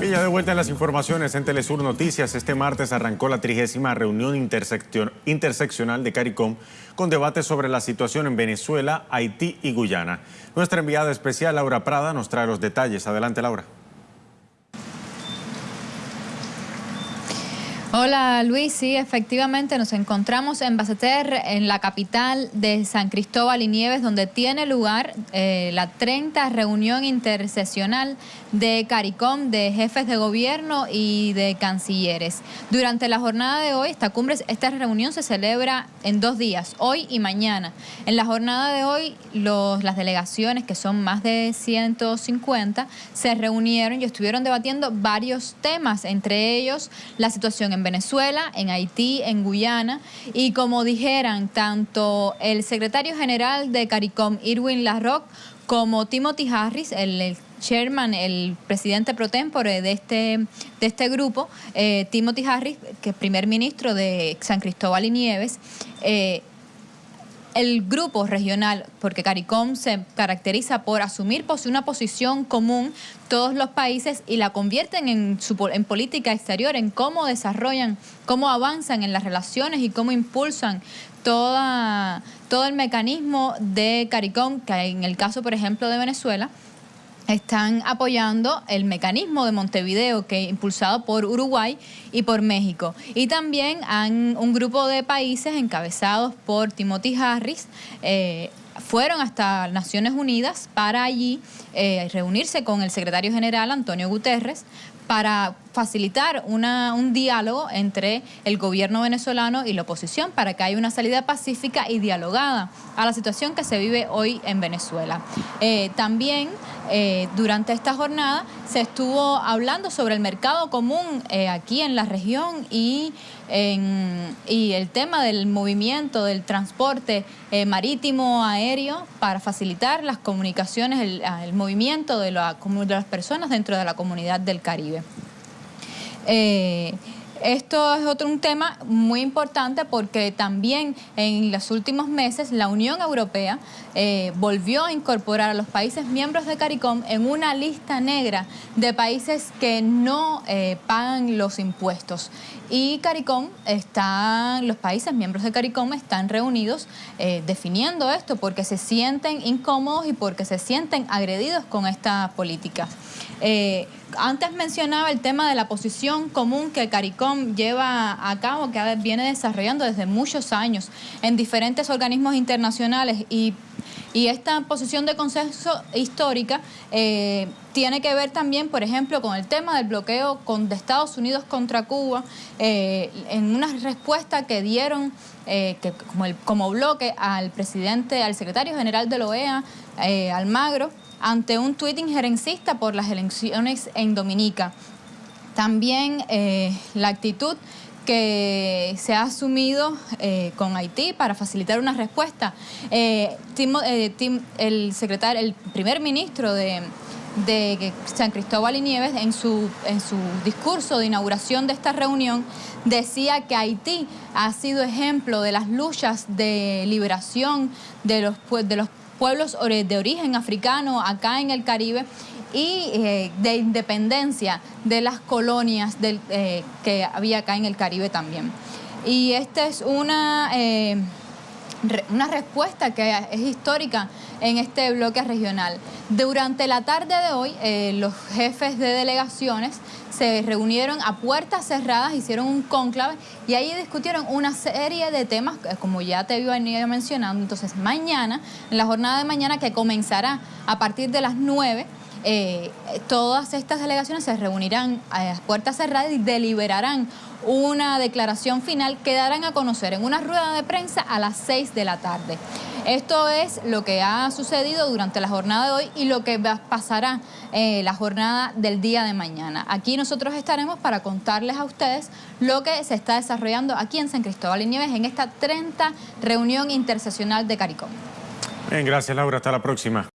Bien, ya de vuelta en las informaciones en Telesur Noticias. Este martes arrancó la trigésima reunión interseccional de CARICOM con debates sobre la situación en Venezuela, Haití y Guyana. Nuestra enviada especial, Laura Prada, nos trae los detalles. Adelante, Laura. Hola Luis, sí, efectivamente nos encontramos en Baseter, en la capital de San Cristóbal y Nieves, donde tiene lugar eh, la 30 reunión intersesional de CARICOM, de jefes de gobierno y de cancilleres. Durante la jornada de hoy, esta cumbre, esta reunión se celebra en dos días, hoy y mañana. En la jornada de hoy, las delegaciones, que son más de 150, se reunieron y estuvieron debatiendo varios temas, entre ellos la situación en en Venezuela, en Haití, en Guyana. Y como dijeran tanto el secretario general de CARICOM, Irwin Larroque, como Timothy Harris, el, chairman, el presidente pro tempore de este, de este grupo, eh, Timothy Harris, que es primer ministro de San Cristóbal y Nieves, eh, el grupo regional, porque CARICOM se caracteriza por asumir una posición común todos los países y la convierten en, su, en política exterior, en cómo desarrollan, cómo avanzan en las relaciones y cómo impulsan toda, todo el mecanismo de CARICOM, que en el caso, por ejemplo, de Venezuela, están apoyando el mecanismo de Montevideo que impulsado por Uruguay y por México. Y también han, un grupo de países encabezados por Timothy Harris eh, fueron hasta Naciones Unidas para allí eh, reunirse con el secretario general Antonio Guterres para facilitar una, un diálogo entre el gobierno venezolano y la oposición para que haya una salida pacífica y dialogada a la situación que se vive hoy en Venezuela. Eh, también eh, durante esta jornada se estuvo hablando sobre el mercado común eh, aquí en la región y, y el tema del movimiento, del transporte marítimo, aéreo, para facilitar las comunicaciones, el, el movimiento de, la, de las personas dentro de la comunidad del Caribe. Eh, esto es otro un tema muy importante porque también en los últimos meses la Unión Europea eh, volvió a incorporar a los países miembros de CARICOM en una lista negra de países que no eh, pagan los impuestos. Y CARICOM está, los países miembros de CARICOM están reunidos definiendo esto porque se sienten incómodos y porque se sienten agredidos con esta política. Antes mencionaba el tema de la posición común que CARICOM lleva a cabo, que viene desarrollando desde muchos años en diferentes organismos internacionales y, esta posición de consenso histórica eh, tiene que ver también, por ejemplo, con el tema del bloqueo con, de Estados Unidos contra Cuba, eh, en una respuesta que dieron eh, que como, el, como bloque al presidente, al secretario general de la OEA, Almagro, ante un tuit injerencista por las elecciones en Dominica. También eh, la actitud que se ha asumido eh, con Haití para facilitar una respuesta. Eh, el secretario, el primer ministro de, San Cristóbal y Nieves, en su, en su discurso de inauguración de esta reunión, decía que Haití ha sido ejemplo de las luchas de liberación de los, de los pueblos de origen africano acá en el Caribe y eh, de independencia de las colonias eh, que había acá en el Caribe también. Y esta es una, eh, una respuesta que es histórica en este bloque regional. Durante la tarde de hoy, los jefes de delegaciones se reunieron a puertas cerradas, hicieron un cónclave y ahí discutieron una serie de temas, eh, como ya te venía mencionando. Entonces, mañana, en la jornada de mañana que comenzará a partir de las 9, eh, todas estas delegaciones se reunirán a puertas cerradas y deliberarán una declaración final que darán a conocer en una rueda de prensa a las 6 de la tarde. Esto es lo que ha sucedido durante la jornada de hoy y lo que pasará eh, la jornada del día de mañana. Aquí nosotros estaremos para contarles a ustedes lo que se está desarrollando aquí en San Cristóbal y Nieves en esta 30 reunión intersesional de CARICOM. Bien, gracias Laura, hasta la próxima.